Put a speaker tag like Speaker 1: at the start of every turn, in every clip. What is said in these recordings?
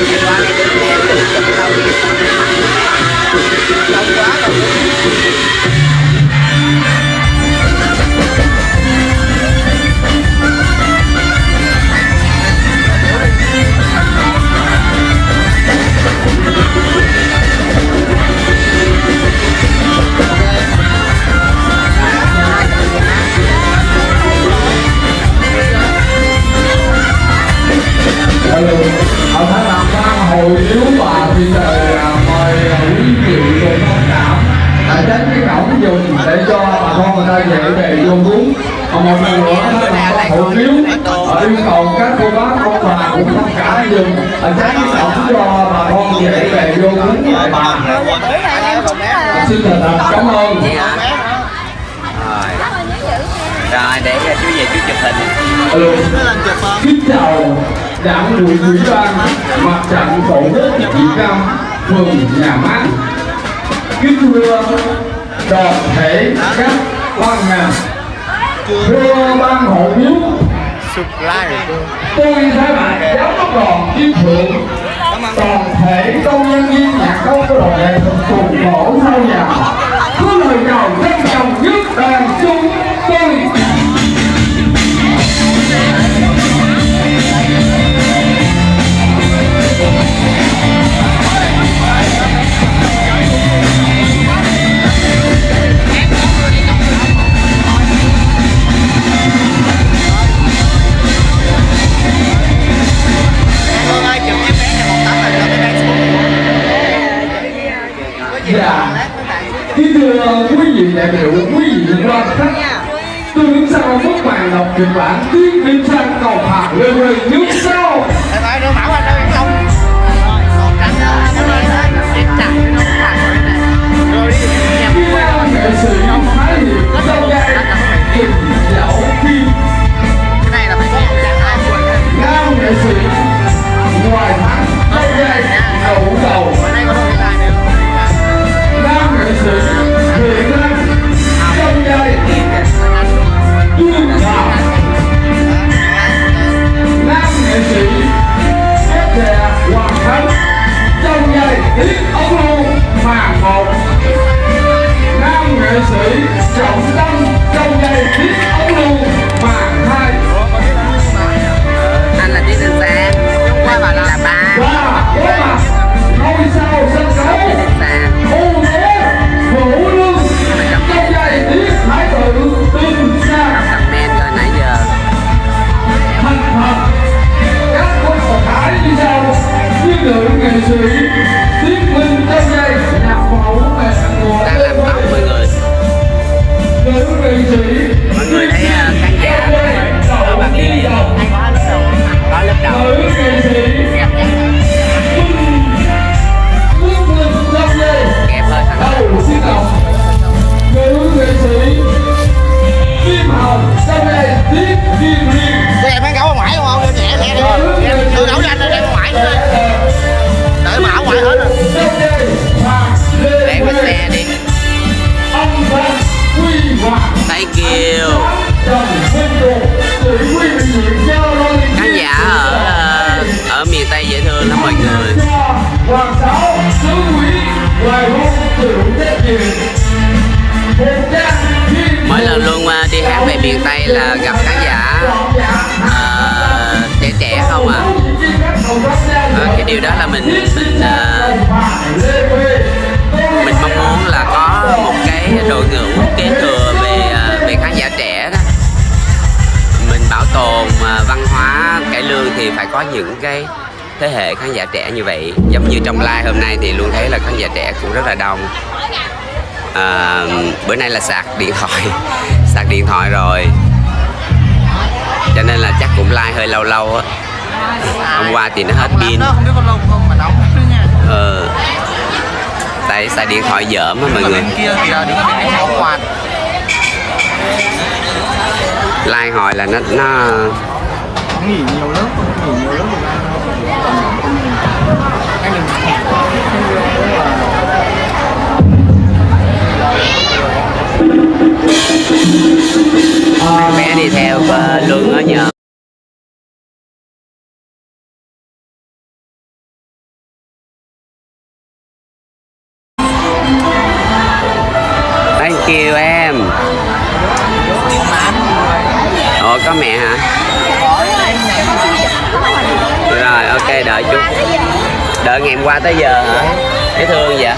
Speaker 1: ở các cô bác ông bà cũng thông cảm dùng cái cổng cho bà con dễ về vô cúng bà. Xin thật thật cảm ơn.
Speaker 2: Rồi. Rồi để chú về chú chụp hình.
Speaker 1: Alo. Kính chào đảng ủy ủy ban mặt trận tổ quốc Việt Nam phường Nhà Mát. Kính thưa đoàn thể các ban ngành, thưa ban hội hiếu, tôi thay mặt giám đốc đoàn chiến thượng toàn thể công nhân viên nhạc công của đoàn nghệ thuật cùng khổ sau nhà Cứ lời cầu trân trọng nhất đoàn
Speaker 2: chung là gặp khán giả ờ, trẻ trẻ không à Ờ, cái điều đó là mình mình ờ, mình mong muốn là có một cái đội ngũ kế thừa về ờ, về khán giả trẻ đó. Mình bảo tồn ờ, văn hóa cải lương thì phải có những cái thế hệ khán giả trẻ như vậy. Giống như trong live hôm nay thì luôn thấy là khán giả trẻ cũng rất là đông. À, bữa nay là sạc điện thoại sạc điện thoại rồi cho nên là chắc cũng like hơi lâu lâu á. Hôm qua thì nó hết pin.
Speaker 3: mà
Speaker 2: ờ. Tại xài điện thoại dởm á mọi
Speaker 3: Mà
Speaker 2: người?
Speaker 3: quạt. lai hồi là nó nó
Speaker 1: nghỉ nhiều lớp nghỉ nhiều lớp anh Ờ, mẹ
Speaker 3: bé đi theo ờ, lương ở nhờ thank you em. Ồ có mẹ hả? Rồi ok đợi chút. Đợi ngày em qua tới giờ hả? Dễ thương vậy?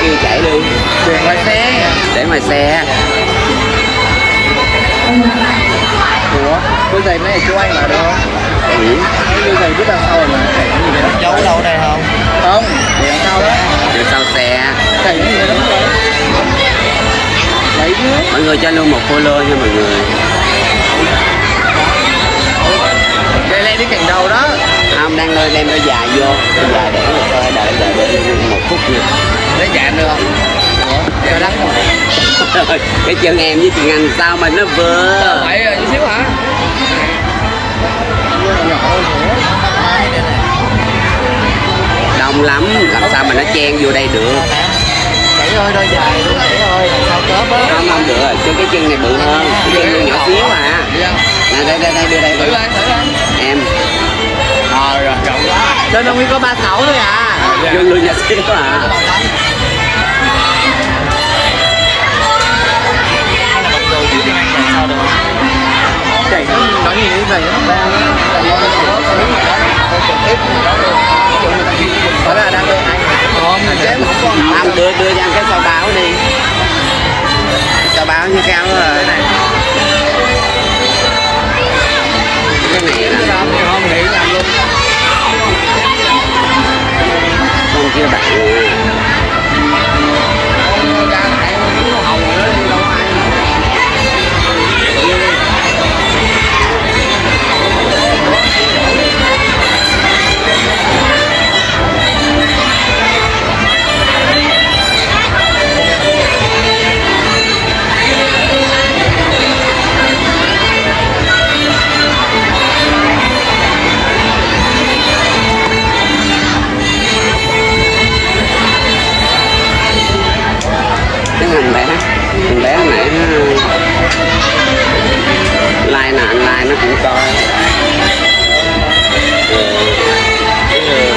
Speaker 3: Hỏi chạy đi
Speaker 1: tiền ngoài xe.
Speaker 3: Để mà xe.
Speaker 1: Ủa đôi giày này chú anh mà không?
Speaker 3: Ừ.
Speaker 1: đôi giày biết đằng sau mà chạy cái gì vậy giấu đâu đây không? Không để đằng sau đó.
Speaker 3: Từ sau xe.
Speaker 1: Chạy cái gì đó? Chứ
Speaker 3: mọi người cho luôn một follow nha mọi người.
Speaker 1: Đây lên đến cạnh đầu đó
Speaker 3: không đang nơi đem đôi dài vô. Đôi dài để người coi đợi đợi đợi một phút nha
Speaker 1: lấy được không? Ủa cho đắng không?
Speaker 3: Cái chân em với chị anh sao mà nó vừa
Speaker 1: rồi chút xíu hả?
Speaker 3: Đông lắm làm sao mà nó chen vô đây được?
Speaker 1: Chảy ơi đôi dài đôi chảy ơi sao cớp á?
Speaker 3: Không không được cho cái chân này bự hơn. Cái chân này nhỏ xíu à. Nè đây đây đây đưa đây.
Speaker 1: Thử
Speaker 3: em
Speaker 1: ờ rồi rộng quá lên ông có ba sáu thôi à.
Speaker 3: Vô luôn nhỏ xíu à.
Speaker 1: Nó. Nói gì như vậy đó là đang bên anh. Không.
Speaker 3: Không đưa đưa cho anh cái sao báo đi. Sao báo như cao rồi cái này là nó coi Ừ. Ừ.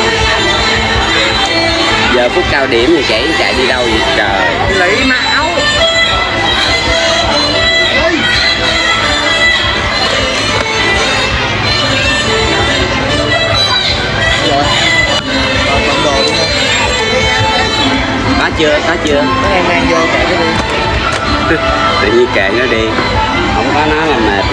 Speaker 3: giờ phút cao điểm thì chạy chạy đi đâu vậy? Trời.
Speaker 1: Lấy mão
Speaker 3: có chưa có chưa?
Speaker 1: Mấy em mang vô kệ cái đi.
Speaker 3: Tự nhiên kệ nó đi. Không có nó là mệt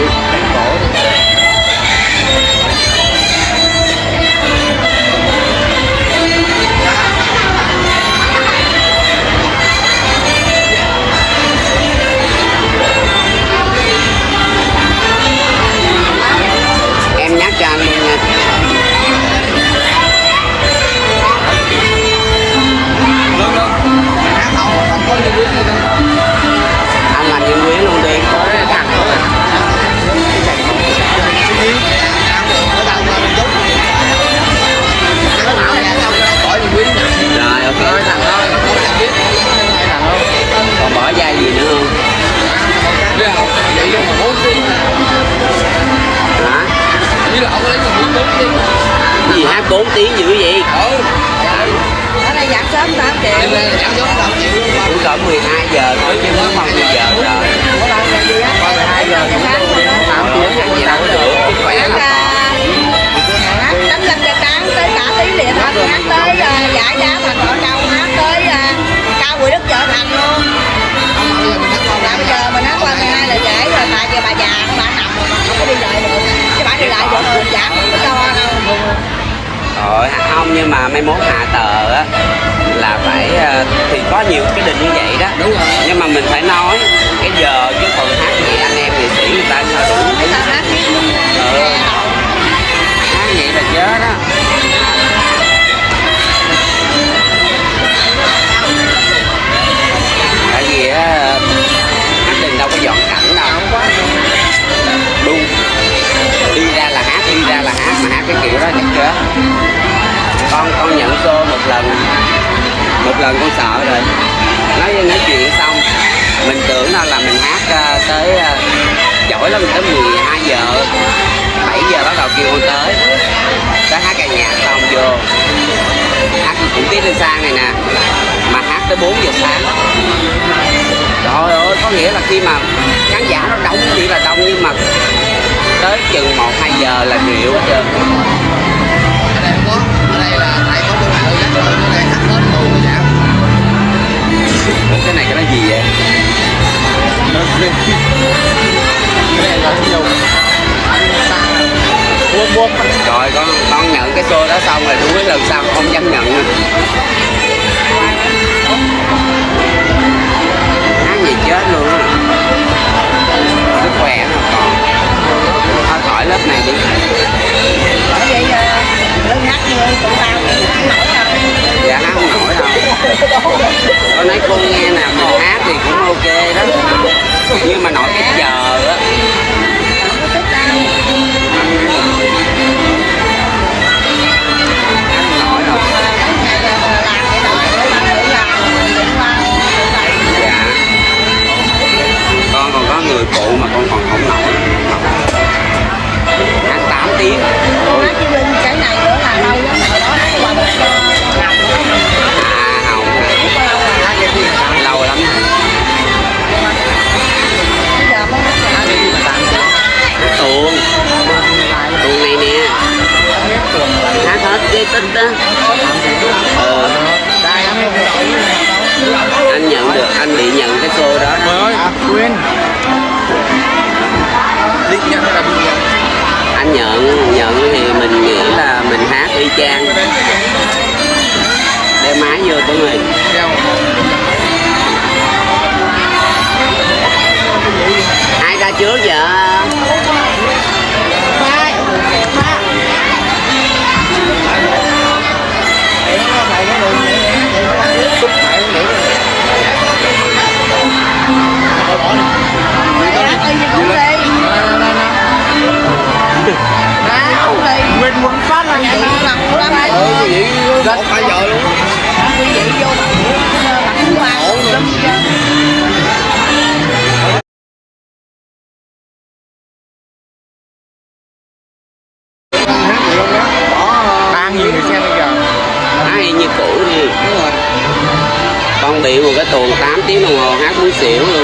Speaker 3: cỡ 12 giờ thôi chứ nó không 10 giờ rồi?
Speaker 1: Qua 12 giờ
Speaker 4: luôn đó.
Speaker 3: không tiếng ăn gì đâu được chứ khỏe là
Speaker 4: tới à, giải đá mà đâu hát tới à, cao quỳ đức chợ thành luôn.
Speaker 1: Bây giờ mình hát qua
Speaker 4: bây mình 12 là trễ rồi tại giờ bà già bà nằm rồi không có đi lại được. Chứ bà đi lại được giảm không có cho đâu
Speaker 3: Rồi không nhưng mà mai mốt hạ tờ á là phải ờ, thì có nhiều cái định như vậy đó
Speaker 1: Đúng rồi.
Speaker 3: nhưng mà mình phải nói cái giờ chứ còn hát gì anh em nghệ sĩ người ta sao đủ Ừ. hát vậy là chết á chổi lắm tới 12 giờ 7 giờ bắt đầu kêu con tới. Tới hát ca nhạc xong vô. Hát cũng tiết lên sang này nè, mà hát tới 4 giờ sáng. Trời ơi, có nghĩa là khi mà khán giả nó đông thì là đông, nhưng mà tới chừng 1 2 giờ là rượu hết trơn. Con nói cô nghe nè mình hát thì cũng ok đó. Nhưng mà nói cái chờ á. Nhận nhận thì mình nghĩ là mình hát y chang. Đeo máy vô tụi
Speaker 1: mình
Speaker 3: ai ra trước vậy?
Speaker 1: Luôn Hát gì? Không đó Có Ba nghìn người xem bây giờ?
Speaker 3: Hát như cũ đi.
Speaker 1: Đúng rồi
Speaker 3: con bị một cái tuồng 8 tiếng đồng hồ hát muốn xỉu. luôn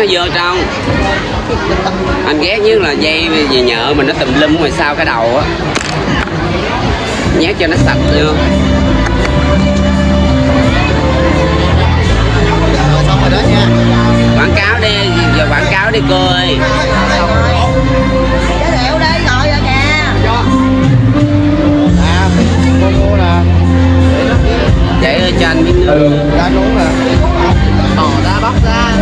Speaker 3: nó vô trong Anh ghét nhất là dây gì nhợ mình nó tùm lum ngoài sau cái đầu á. Nhét cho nó sạch vô. Quảng cáo đi, giờ quảng cáo đi cô ơi.
Speaker 4: Giới thiệu đi rồi kìa
Speaker 1: À, cô mua nè
Speaker 3: Vậy ơi cho anh miếng
Speaker 2: ừ.
Speaker 1: ra nè bò ra bóc ra.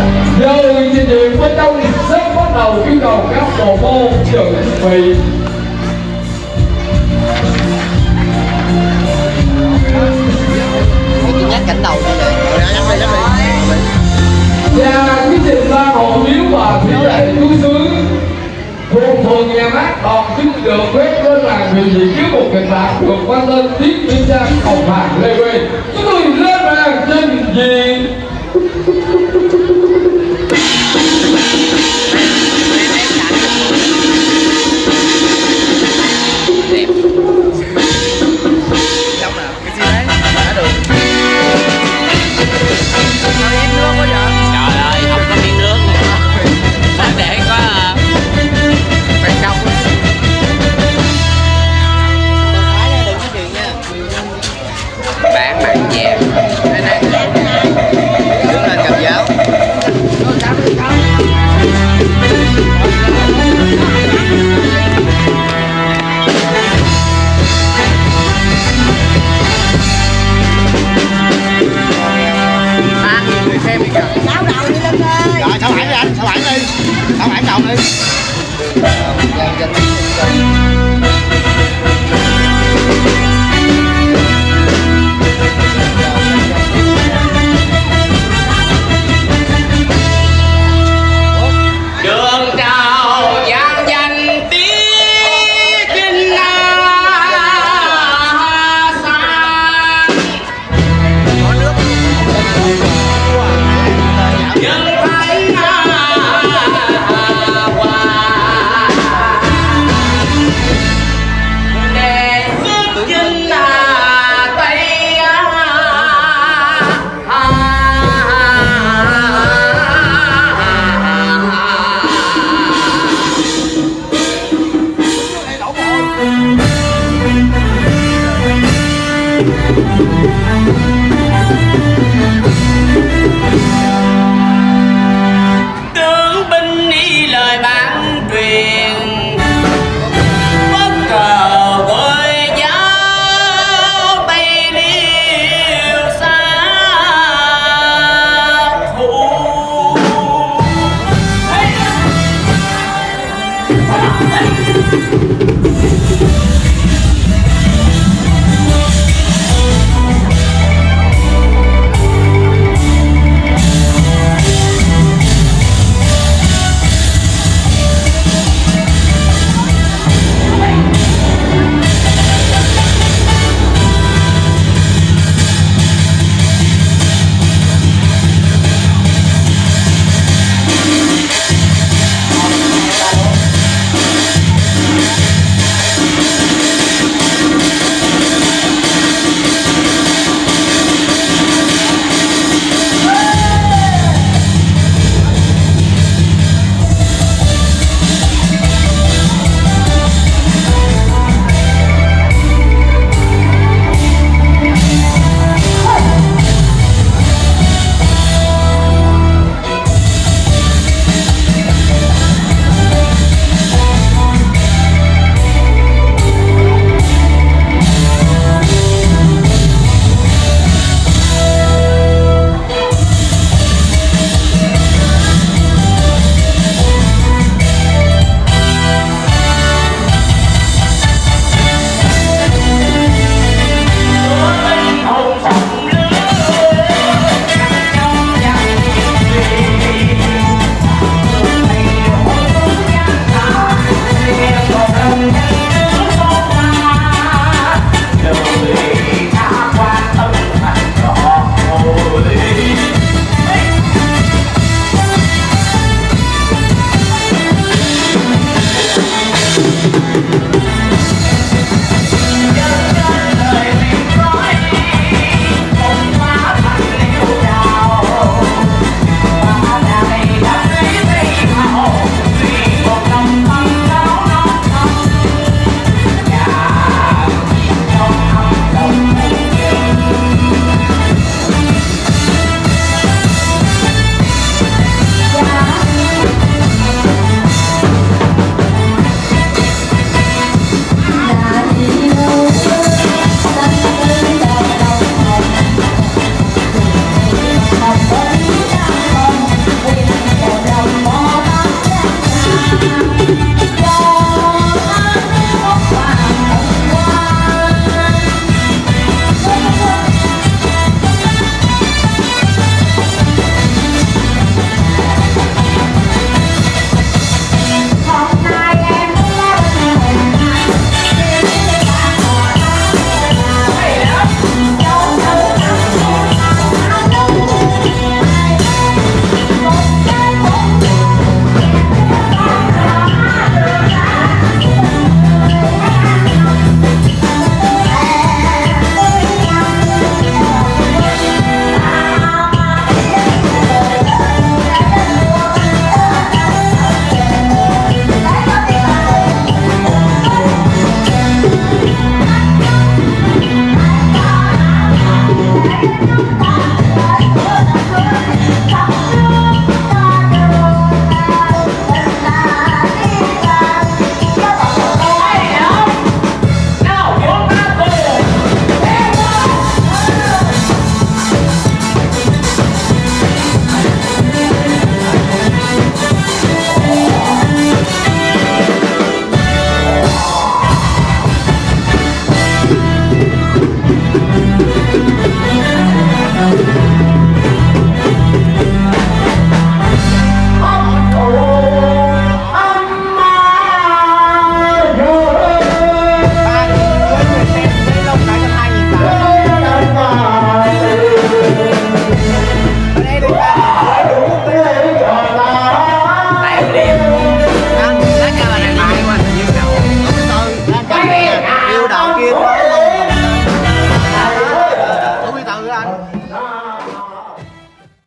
Speaker 2: Giờ trình diện bên trong sớm bắt đầu yêu cầu các bộ môn chuẩn bị.
Speaker 1: Chị nhắc cảnh đầu vậy Rồi nhắc đi nhắc đi
Speaker 2: và cái trình ba hộ miếu và thủy lệ chú xứ thuộc phường nhà mát đòn chính được phép lên làng biểu diễn trước một kịch bản được quan tên tiếp viên trang hồng hạc lê quê. Chúng tôi lên màn trình diễn
Speaker 1: tu, tu, tu, tu, tu.